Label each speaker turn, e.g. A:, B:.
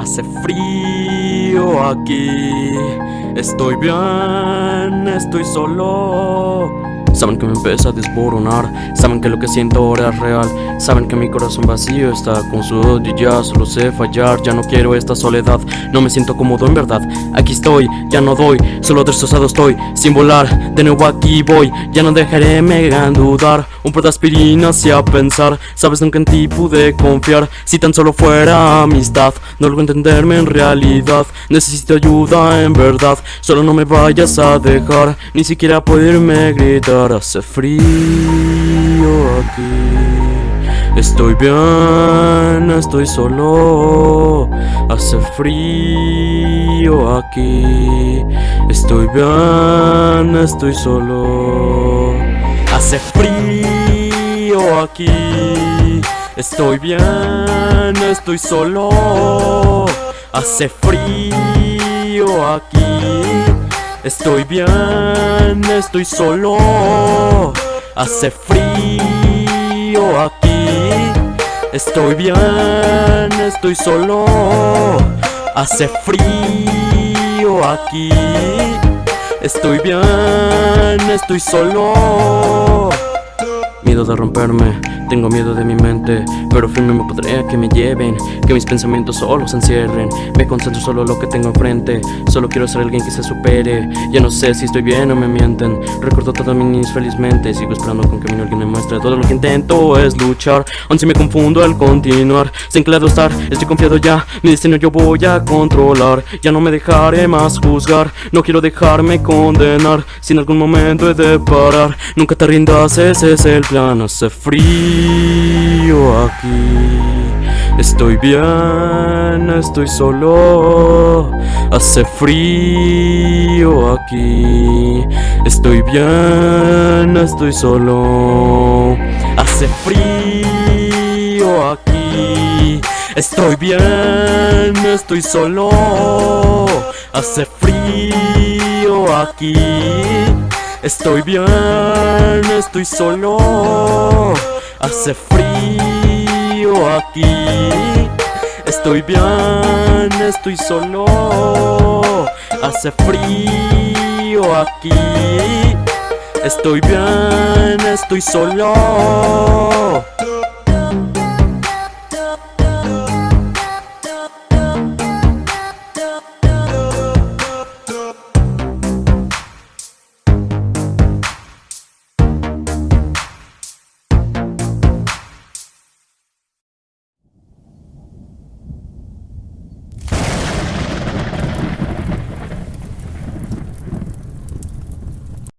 A: Hace frío aquí. Estoy bien, estoy solo Saben que me empieza a desboronar Saben que lo que siento ahora es real Saben que mi corazón vacío está con su odio Ya solo sé fallar, ya no quiero esta soledad No me siento cómodo en verdad Aquí estoy, ya no doy Solo destrozado estoy, sin volar De nuevo aquí voy, ya no dejaré me dudar Un par de aspirinas y a pensar Sabes nunca en ti pude confiar Si tan solo fuera amistad No logro entenderme en realidad Necesito ayuda en verdad Solo no me vayas a dejar Ni siquiera poderme gritar hace frío aquí. Estoy bien, estoy solo. Hace frío aquí. Estoy bien, estoy solo. Hace frío aquí. Estoy bien, estoy solo. Hace frío aquí Estoy bien, estoy solo. Hace frío aquí. Estoy bien, estoy solo. Hace frío aquí. Estoy bien, estoy solo. Miedo de romperme tengo miedo de mi mente, pero firme me podré que me lleven Que mis pensamientos solo se encierren. Me concentro solo en lo que tengo enfrente Solo quiero ser alguien que se supere. Ya no sé si estoy bien o me mienten Recuerdo todo mi niños felizmente Sigo esperando con que alguien me muestre. Todo lo que intento es luchar Aún si me confundo al continuar. Sin claro estar, estoy confiado ya Mi destino yo voy a controlar. Ya no me dejaré más juzgar No quiero dejarme condenar. Si en algún momento he de parar Nunca te rindas, ese es el plan Hace frío aquí. Estoy bien, estoy solo. Hace frío aquí. Estoy bien, estoy solo. Hace frío aquí. Estoy bien, estoy solo. Hace frío aquí. Estoy bien, estoy solo Hace frío aquí. Estoy bien, estoy solo. Hace frío aquí. Estoy bien, estoy solo